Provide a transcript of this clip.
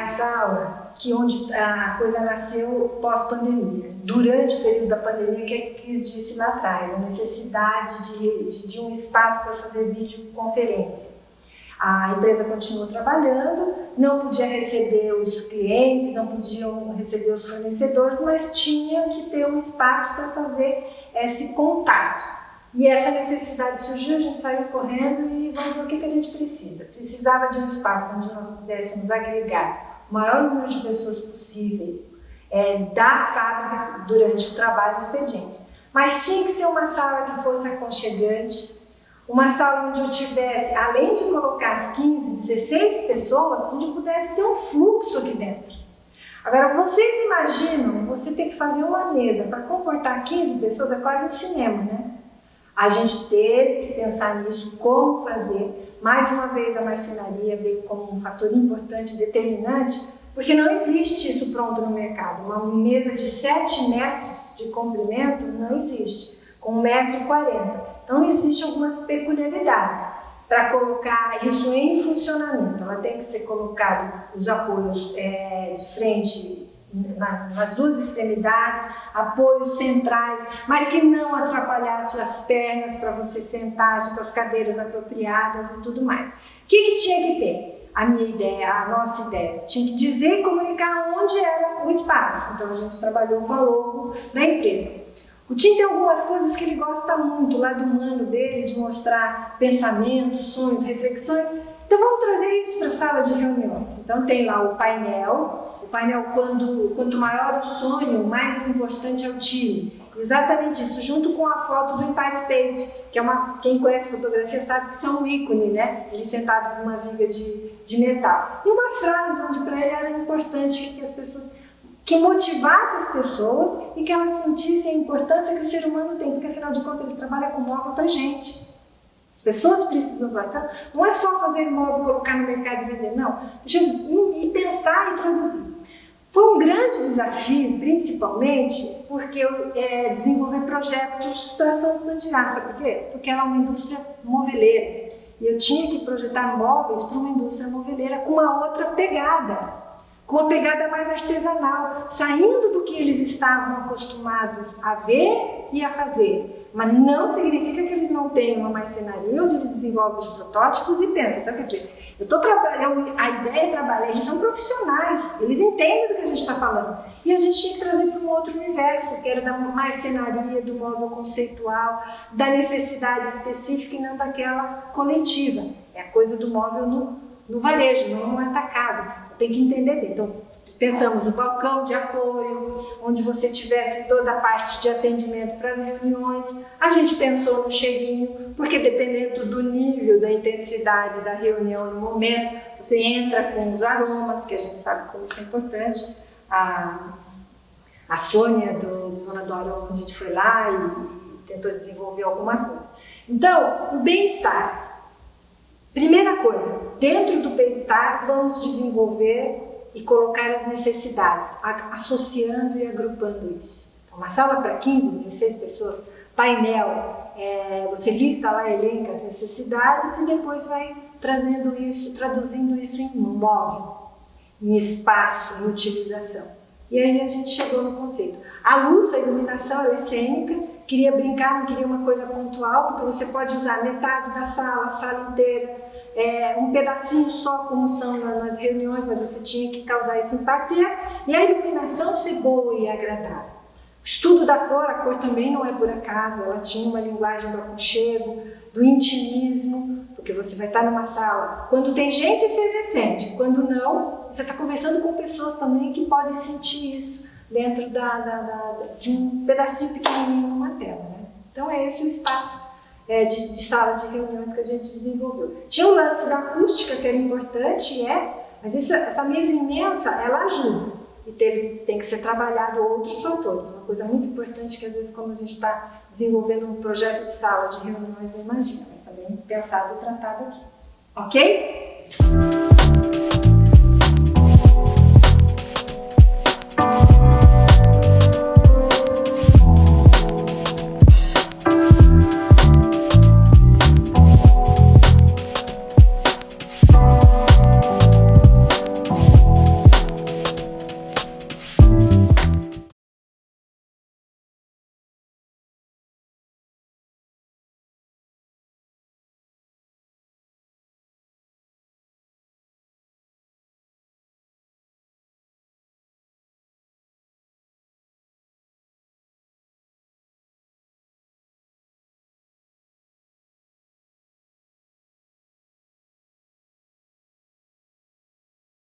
a sala que onde a coisa nasceu pós-pandemia. Durante o período da pandemia, que a Cris disse lá atrás, a necessidade de, de, de um espaço para fazer videoconferência. A empresa continuou trabalhando, não podia receber os clientes, não podiam receber os fornecedores, mas tinha que ter um espaço para fazer esse contato. E essa necessidade surgiu, a gente saiu correndo e vamos ver o que, que a gente precisa. Precisava de um espaço onde nós pudéssemos agregar o maior número de pessoas possível é, da fábrica durante o trabalho do expediente. Mas tinha que ser uma sala que fosse aconchegante, uma sala onde eu tivesse, além de colocar as 15, 16 pessoas, onde eu pudesse ter um fluxo aqui dentro. Agora, vocês imaginam você ter que fazer uma mesa para comportar 15 pessoas, é quase um cinema, né? A gente teve que pensar nisso, como fazer. Mais uma vez, a marcenaria veio como um fator importante, determinante, porque não existe isso pronto no mercado. Uma mesa de 7 metros de comprimento não existe, com 1,40m. Então, existem algumas peculiaridades para colocar isso em funcionamento. Ela tem que ser colocado os apoios é, de frente nas duas extremidades, apoios centrais, mas que não atrapalhasse as pernas para você sentar com as cadeiras apropriadas e tudo mais. O que, que tinha que ter? A minha ideia, a nossa ideia, tinha que dizer e comunicar onde era o espaço. Então a gente trabalhou com a logo da empresa. O Tim tem algumas coisas que ele gosta muito, o lado humano dele, de mostrar pensamentos, sonhos, reflexões. Então vamos trazer isso para a sala de reuniões. Então tem lá o painel, o painel quando, quanto maior o sonho, mais importante é o time. Exatamente isso, junto com a foto do Empire State, que é uma, quem conhece fotografia sabe que são um ícone, né? Ele sentado numa viga de, de metal. E uma frase onde para ele era importante que as pessoas que motivasse as pessoas e que elas sentissem a importância que o ser humano tem, porque afinal de contas ele trabalha com móvel para gente. As pessoas precisam. Então, não é só fazer móvel, colocar no mercado e vender, não. Deixa ir, pensar e produzir. Foi um grande desafio, principalmente porque eu é, desenvolvi projetos para São Sandirá. Sabe por quê? Porque era uma indústria moveleira. E eu tinha que projetar móveis para uma indústria moveleira com uma outra pegada com uma pegada mais artesanal, saindo do que eles estavam acostumados a ver e a fazer. Mas não significa que eles não tenham uma marcenaria onde eles desenvolvem os protótipos e pensam. Então, quer dizer, eu tô trabalhando, a ideia é trabalhar, eles são profissionais, eles entendem do que a gente está falando. E a gente tinha que trazer para um outro universo, que era da marcenaria, do móvel conceitual, da necessidade específica e não daquela coletiva. É a coisa do móvel no, no varejo, não no atacado tem que entender bem. Então, pensamos no balcão de apoio, onde você tivesse toda a parte de atendimento para as reuniões. A gente pensou no cheirinho, porque dependendo do nível, da intensidade da reunião no momento, você entra com os aromas, que a gente sabe como isso é importante. A, a Sônia do, do Zona do Aroma, a gente foi lá e, e tentou desenvolver alguma coisa. Então, o bem-estar Primeira coisa, dentro do bem-estar vamos desenvolver e colocar as necessidades, associando e agrupando isso. Então, uma sala para 15, 16 pessoas, painel, é, você lista lá, elenca as necessidades e depois vai trazendo isso, traduzindo isso em móvel, em espaço, em utilização. E aí a gente chegou no conceito. A luz, a iluminação, é cênica, queria brincar, não queria uma coisa pontual, porque você pode usar metade da sala, a sala inteira, é, um pedacinho só, como são nas reuniões, mas você tinha que causar esse impacto, e a, e a iluminação ser boa e agradável. O estudo da cor, a cor também não é por acaso, ela tinha uma linguagem do aconchego, do intimismo, porque você vai estar numa sala, quando tem gente efervescente, quando não, você está conversando com pessoas também que podem sentir isso, dentro da, da, da, de um pedacinho pequenininho numa tela. Né? Então é esse o espaço é, de, de, sala de reuniões que a gente desenvolveu. Tinha o lance da acústica que era importante, é, mas isso, essa mesa imensa, ela ajuda. E teve, tem que ser trabalhado outros fatores. Uma coisa muito importante que às vezes quando a gente está desenvolvendo um projeto de sala de reuniões não imagina, mas também pensado e tratado aqui. Ok?